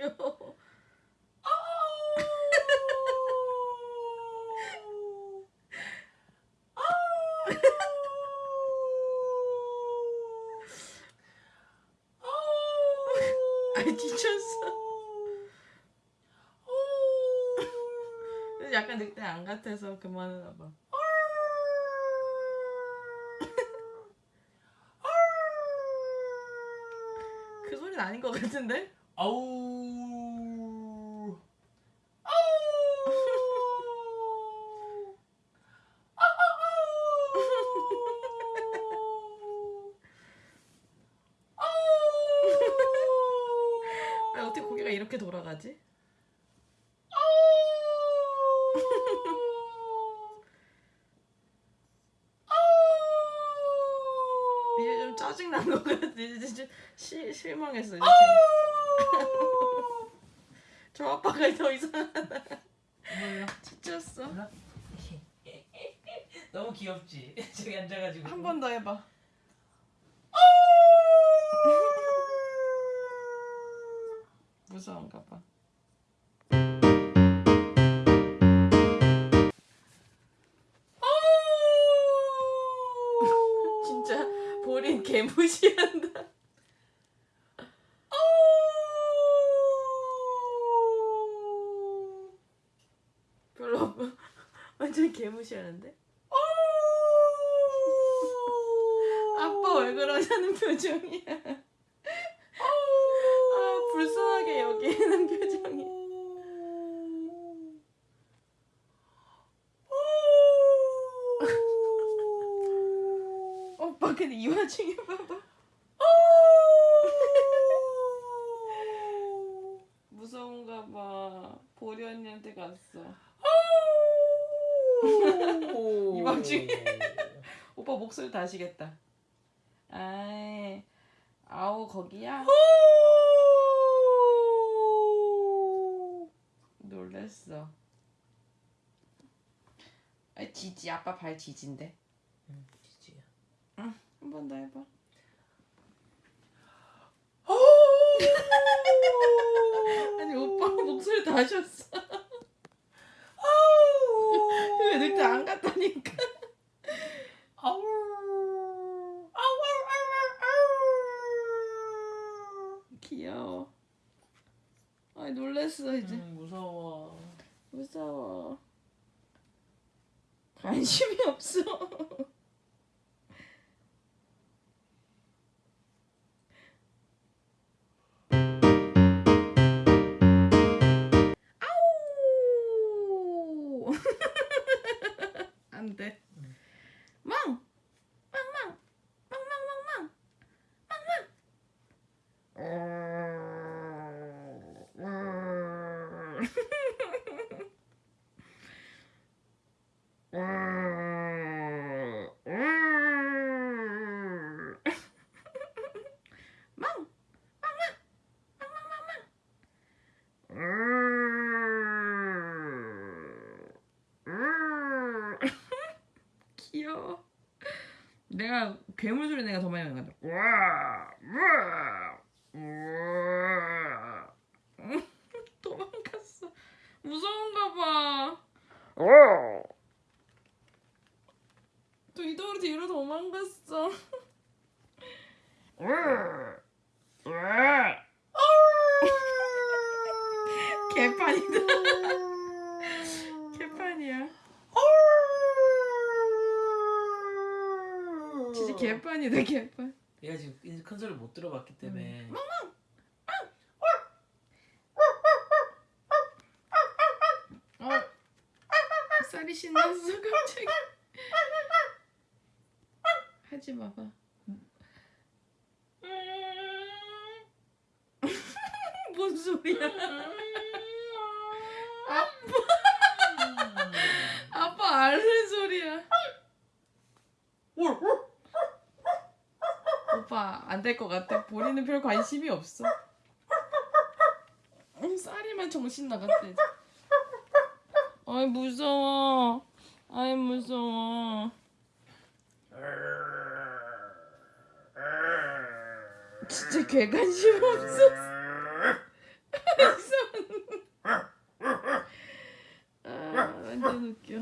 싫어. 아 지쳤어. 약간 늑대 안 같아서 그만하나 봐. 그 소리는 아닌 것 같은데? 아우. 아 어떻게 고개가 이렇게 돌아가지? 이제 좀 짜증 난것 같아. 이제 좀 시, 실망했어. 이제. 저 아빠가 더 이상하다. 뭐요? 지쳤어. 너무 귀엽지? 저기 앉아가지고. 한 번 더 해봐. 무서운가 봐. 진짜 보린 개무시한다. 별로 완전 개무시하는데? 아빠 왜 그러냐는 표정이야. 아 불쌍하게 여기는 표정이. 오빠 근데 이 와중에 봐봐. 무서운가 봐. 보리 언니한테 갔어. 이 와중에. 오빠 목소리 다시겠다. 아이, 아우 거기야? 놀랬어. 아, 지지 아빠 발 지진데. 응, 지지야. 한번 더 해봐. 아니 오빠 목소리 다셨어. 왜 늑대 안 갔다니까. 아우. 귀여워. 아이 놀랬어 이제. 음, 무서워. 무서워. 관심이 없어. 아우! 안 돼. 망! 망, 망! 망, 망, 망, 망! 망, 망! 망! 귀여워. 내가 괴물 소리 내가 더 많이 나는 것 도망갔어. 무서운가 봐. 또 이도로 뒤로 도망갔어. 개판이다. 개판이야. 진짜 개판이다 개판. 얘가 지금 큰 소리 못 들어봤기 때문에. 어. 쌀이 신났어 갑자기. 하지 마봐. 뭔 소리야? 아빠 아빠 앓는 소리야. 오빠 안 될 것 같아. 본인은 별 관심이 없어. 음, 쌀이만 정신 나갔대. 아이 무서워. 아이 무서워. 진짜 개관심 없어 아, 완전 웃겨.